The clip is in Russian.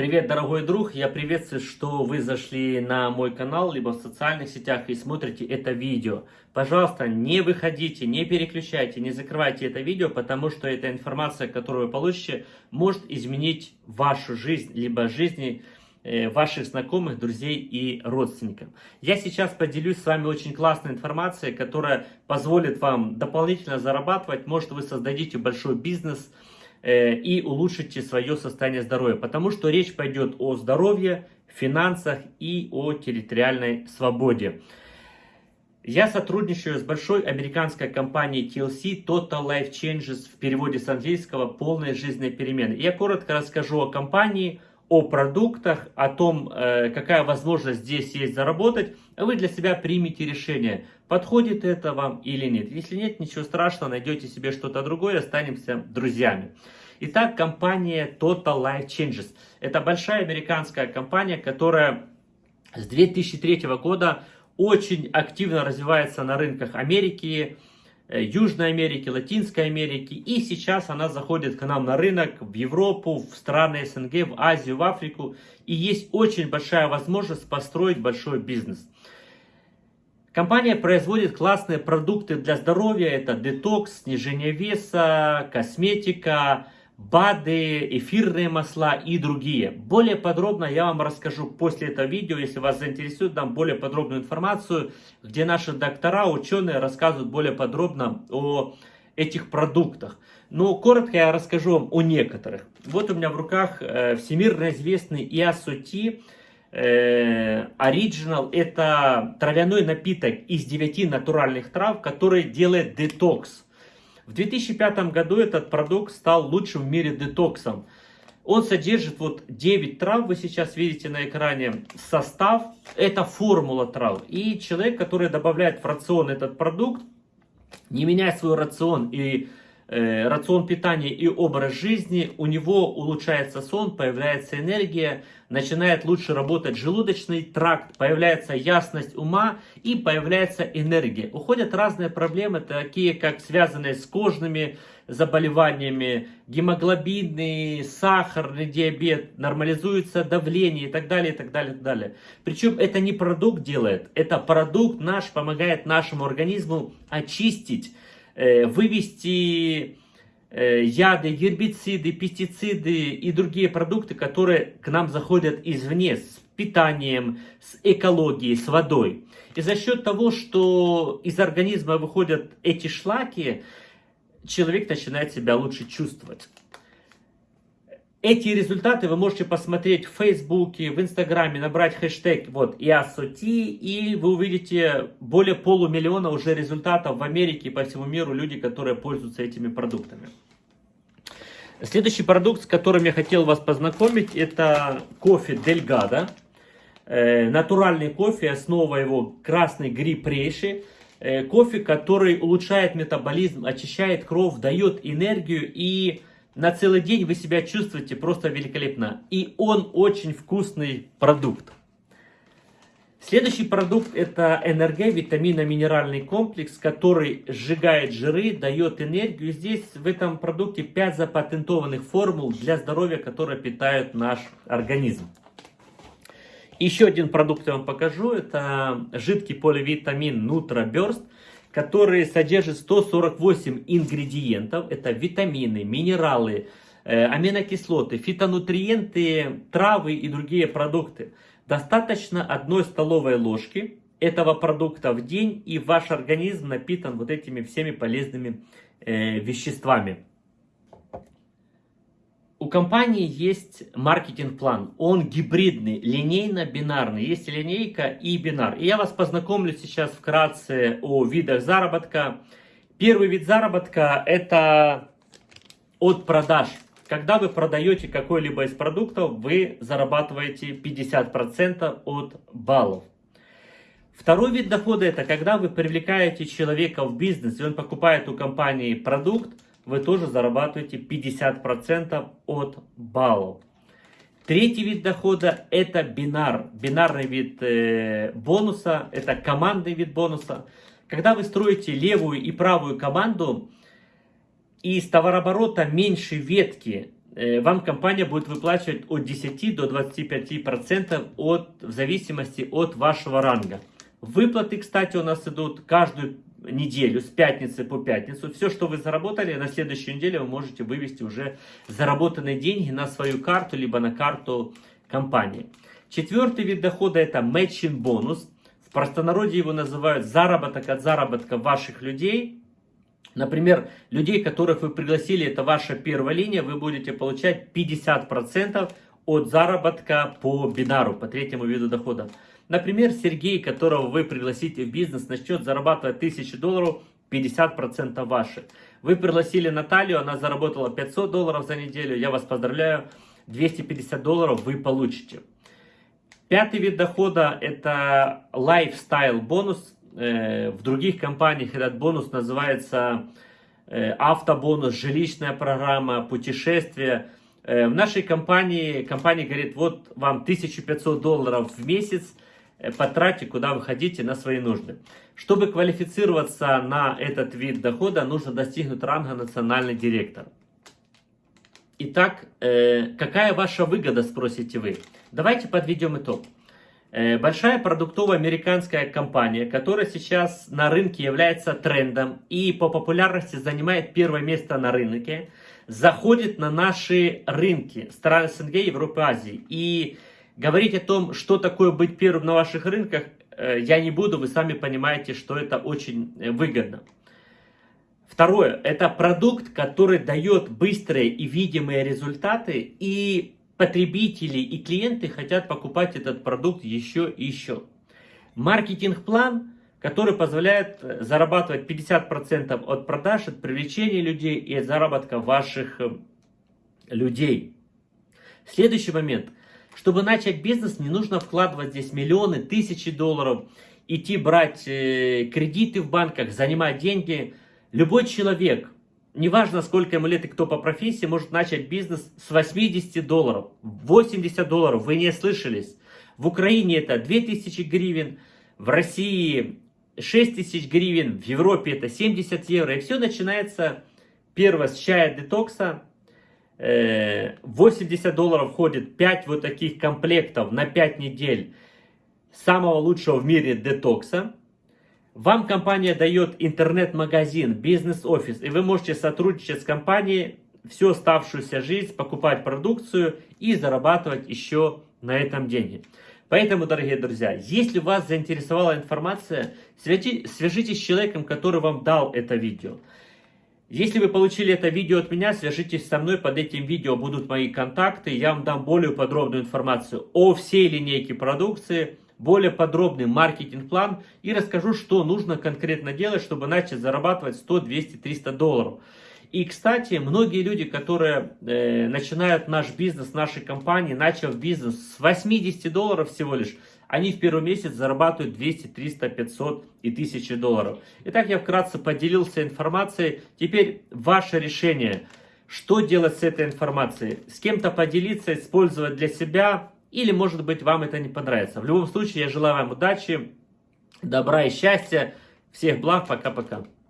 Привет, дорогой друг! Я приветствую, что вы зашли на мой канал, либо в социальных сетях и смотрите это видео. Пожалуйста, не выходите, не переключайте, не закрывайте это видео, потому что эта информация, которую вы получите, может изменить вашу жизнь, либо жизни э, ваших знакомых, друзей и родственников. Я сейчас поделюсь с вами очень классной информацией, которая позволит вам дополнительно зарабатывать. Может, вы создадите большой бизнес, и улучшите свое состояние здоровья. Потому что речь пойдет о здоровье, финансах и о территориальной свободе. Я сотрудничаю с большой американской компанией TLC Total Life Changes в переводе с английского «Полные жизненные перемены». Я коротко расскажу о компании, о продуктах, о том, э, какая возможность здесь есть заработать, вы для себя примите решение, подходит это вам или нет. Если нет, ничего страшного, найдете себе что-то другое, останемся друзьями. Итак, компания Total Life Changes. Это большая американская компания, которая с 2003 года очень активно развивается на рынках Америки, Южной Америки, Латинской Америки. И сейчас она заходит к нам на рынок, в Европу, в страны СНГ, в Азию, в Африку. И есть очень большая возможность построить большой бизнес. Компания производит классные продукты для здоровья. Это детокс, снижение веса, косметика, БАДы, эфирные масла и другие. Более подробно я вам расскажу после этого видео, если вас заинтересует, дам более подробную информацию, где наши доктора, ученые рассказывают более подробно о этих продуктах. Но коротко я расскажу вам о некоторых. Вот у меня в руках э, всемирно известный IASOT э, Original. Это травяной напиток из 9 натуральных трав, который делает детокс. В 2005 году этот продукт стал лучшим в мире детоксом. Он содержит вот 9 трав, вы сейчас видите на экране состав. Это формула трав. И человек, который добавляет в рацион этот продукт, не меняя свой рацион и рацион питания и образ жизни, у него улучшается сон, появляется энергия, начинает лучше работать желудочный тракт, появляется ясность ума и появляется энергия. Уходят разные проблемы, такие как связанные с кожными заболеваниями, гемоглобинный, сахарный диабет, нормализуется давление и так далее, и так далее, и так далее. Причем это не продукт делает, это продукт наш помогает нашему организму очистить, э, вывести Э, яды, гербициды, пестициды и другие продукты, которые к нам заходят извне с питанием, с экологией, с водой. И за счет того, что из организма выходят эти шлаки, человек начинает себя лучше чувствовать. Эти результаты вы можете посмотреть в Фейсбуке, в Инстаграме, набрать хэштег вот IASOT, и вы увидите более полумиллиона уже результатов в Америке и по всему миру, люди, которые пользуются этими продуктами. Следующий продукт, с которым я хотел вас познакомить, это кофе Дельгада. Э, натуральный кофе, основа его красный гриб рейши. Э, кофе, который улучшает метаболизм, очищает кровь, дает энергию и на целый день вы себя чувствуете просто великолепно. И он очень вкусный продукт. Следующий продукт это НРГ, витаминно-минеральный комплекс, который сжигает жиры, дает энергию. Здесь в этом продукте 5 запатентованных формул для здоровья, которые питают наш организм. Еще один продукт я вам покажу. Это жидкий поливитамин Nutra Burst который содержит 148 ингредиентов. Это витамины, минералы, э, аминокислоты, фитонутриенты, травы и другие продукты. Достаточно одной столовой ложки этого продукта в день, и ваш организм напитан вот этими всеми полезными э, веществами. Компании есть маркетинг-план. Он гибридный, линейно-бинарный. Есть линейка и бинар. И я вас познакомлю сейчас вкратце о видах заработка. Первый вид заработка это от продаж. Когда вы продаете какой-либо из продуктов, вы зарабатываете 50% от баллов. Второй вид дохода это когда вы привлекаете человека в бизнес, и он покупает у компании продукт, вы тоже зарабатываете 50% от баллов. Третий вид дохода это бинар, бинарный вид э, бонуса, это командный вид бонуса. Когда вы строите левую и правую команду, из товарооборота меньше ветки, э, вам компания будет выплачивать от 10 до 25% от, в зависимости от вашего ранга. Выплаты, кстати, у нас идут каждую неделю, с пятницы по пятницу. Все, что вы заработали, на следующую неделю вы можете вывести уже заработанные деньги на свою карту, либо на карту компании. Четвертый вид дохода это matching бонус. В простонародье его называют заработок от заработка ваших людей. Например, людей, которых вы пригласили, это ваша первая линия, вы будете получать 50% от заработка по бинару, по третьему виду дохода. Например, Сергей, которого вы пригласите в бизнес, начнет зарабатывать 1000 долларов, 50% ваши. Вы пригласили Наталью, она заработала 500 долларов за неделю, я вас поздравляю, 250 долларов вы получите. Пятый вид дохода это lifestyle бонус. Э, в других компаниях этот бонус называется э, автобонус, жилищная программа, путешествие. Э, в нашей компании, компания говорит, вот вам 1500 долларов в месяц, потратьте, куда вы хотите, на свои нужды. Чтобы квалифицироваться на этот вид дохода, нужно достигнуть ранга национальный директор. Итак, какая ваша выгода, спросите вы? Давайте подведем итог. Э, большая продуктовая американская компания, которая сейчас на рынке является трендом и по популярности занимает первое место на рынке, заходит на наши рынки стран СНГ, Европы, Азии. И говорить о том, что такое быть первым на ваших рынках, э, я не буду, вы сами понимаете, что это очень э, выгодно. Второе, это продукт, который дает быстрые и видимые результаты и потребители и клиенты хотят покупать этот продукт еще и еще. Маркетинг-план, который позволяет э, зарабатывать 50% от продаж, от привлечения людей и от заработка ваших э, людей. Следующий момент. Чтобы начать бизнес, не нужно вкладывать здесь миллионы, тысячи долларов, идти брать э, кредиты в банках, занимать деньги. Любой человек неважно сколько ему лет и кто по профессии, может начать бизнес с 80 долларов, 80 долларов, вы не слышались. В Украине это 2000 гривен, в России 6000 гривен, в Европе это 70 евро. И все начинается первое с чая детокса. 80 э, долларов входит 5 вот таких комплектов на 5 недель самого лучшего в мире детокса. Вам компания дает интернет-магазин, бизнес-офис, и вы можете сотрудничать с компанией всю оставшуюся жизнь, покупать продукцию и зарабатывать еще на этом деньги. Поэтому, дорогие друзья, если вас заинтересовала информация, свяжитесь с человеком, который вам дал это видео. Если вы получили это видео от меня, свяжитесь со мной, под этим видео будут мои контакты, я вам дам более подробную информацию о всей линейке продукции, более подробный маркетинг-план и расскажу, что нужно конкретно делать, чтобы начать зарабатывать 100, 200, 300 долларов. И, кстати, многие люди, которые э, начинают наш бизнес, нашей компании, начав бизнес с 80 долларов всего лишь, они в первый месяц зарабатывают 200, 300, 500 и 1000 долларов. Итак, я вкратце поделился информацией. Теперь ваше решение, что делать с этой информацией. С кем-то поделиться, использовать для себя, или, может быть, вам это не понравится. В любом случае, я желаю вам удачи, добра и счастья. Всех благ. Пока-пока.